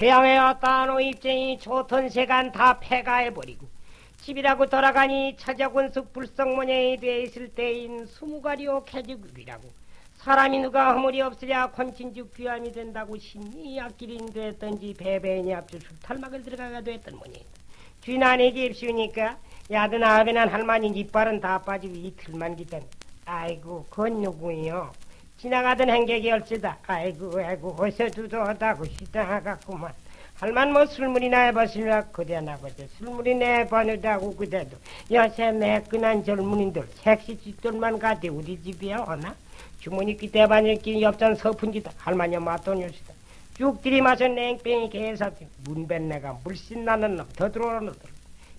휴양에 왔다 노 입쟁이 좋던 세간 다 폐가해버리고 집이라고 돌아가니 차자군숙 불성모녀이 돼 있을 때인 수무가리오 개지국이라고 사람이 누가 허물이 없으랴 권친죽 귀함이 된다고 신이 앞길인 됐던지 배배인이 앞주 술탈막을 들어가가 됐던 모양이다 쥐난이 집시우니까 야든 아베난 할머니 이빨은 다 빠지고 이틀만 기다려 아이고 그건 누구요 지나가던 행객이 얼씨다. 아이고 아이고 어서 두도하다고 시장하갔구만. 할만 뭐 술물이나 해봤으려 그대나 보자 술물이 내보내다고 그대도. 요새 매끈한 젊은이들 색시 집들만 가대 우리 집이야 오나? 주머니 기대반일끼 옆잔 서푼기다. 할머니 맞돈요시다. 쭉 들이마셔 냉병이 개사지. 문뱃내가 물씬 나는 놈 더 들어오는 놈들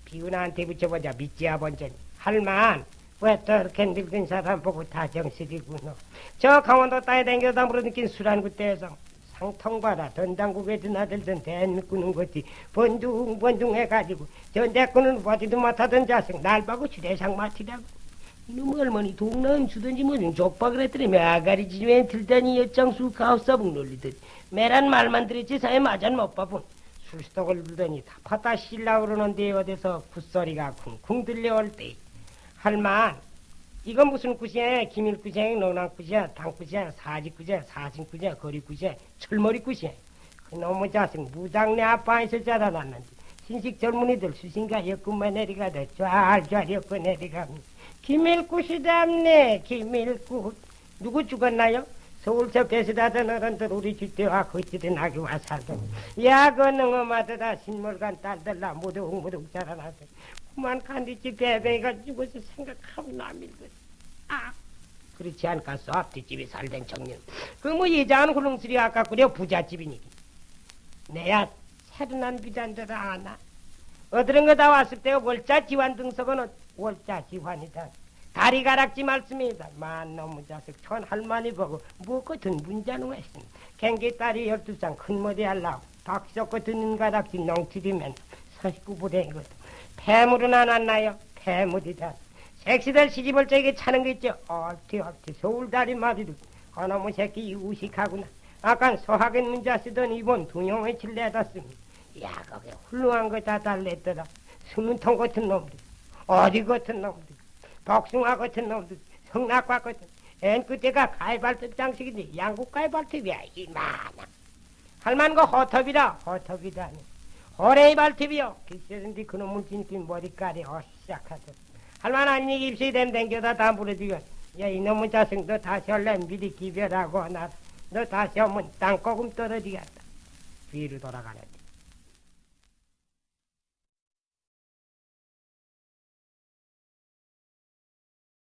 비운한테 붙여보자 믿지 아번전이 할만 왜 또 이렇게 늙은 사람 보고 다정스리구나 저 강원도 땅에 댕겨다 물어느낀 술한 그때에서 상통 봐라 전당국에 드나들던 대꾸는 거지 번둥번둥 해가지고 전대꾸는 보지도 못하던 자식 날 보고 주례상 맡으라고. 이놈 할머니 동남 주든지 뭐좀 족박을 했더니 매가리 집에 들다니 엿장수 가업사북 놀리더니 매란 말만 들었지 사회 맞은 못 봐본. 술떡을 들더니 다 파다 실라 그러는데 어디서 굿소리가 쿵쿵 들려올 때 할만. 이건 무슨 굿이야 기밀굿이야 노랑굿이야 당굿이야 사직굿이야 사신굿이야 거리굿이야 철머리굿이야 그놈의 자식 무장내 아빠에서 자라 났는데 신식 젊은이들 수신가 엮음만 내리가다 쫙쫙 엮어 내리가면 기밀굿이답네 기밀굿. 누구 죽었나요? 서울서 배수다던 어른들 우리 집대와 거치든 아기 와 살던. 야그 능엄하더라 신물간 딸들라 무득무득 자라나서 그만 간디집 배배가 죽어서 생각하면 남일거아. 그렇지 않겠어 앞뒤집에 살던 청년. 그뭐 예자한 훌렁스리 아까 그려 부잣집이니 내야 새로 난 비잔들아 아나. 어드른 거다 왔을 때 월자 지환 등석은 월자 지환이다. 다리 가락지 말씀이다. 만 놈의 자식 천 할머니 보고 뭐 같은 문자는 했으니? 갱기 딸이 열두 쌍큰 머리 할라고 박석 같은 가락지 농치리면 서식구부대인 것도 폐물은 안 왔나요? 폐물이다. 색시들 시집을 저기 차는 거 있죠 얼티 얼티 서울다리 마비도 어놈의 새끼 우식하구나. 아까 소학인 문자 쓰던 이번 두용의 칠 내다 쓰니. 야 거기 훌륭한 거 다 달랬더라. 스문통 같은 놈들. 어디 같은 놈들. 복숭아 같은 놈들. 성낙과 같은. 앤 그때가 가위발톱 장식인데 양국 가위발톱이야 이만한. 할만 거 허톱이라 허톱이다 호랭이 발톱이요. 기세는데 그놈을 진긴 머리깔이 어시작하죠. 할만 한 얘기 입시 된 댕겨다 다 부러지고 야 이놈의 자식 너 다시 올래 미리 기별하고 나 너 다시 오면 땅고금 떨어지겠다. 뒤로 돌아가는데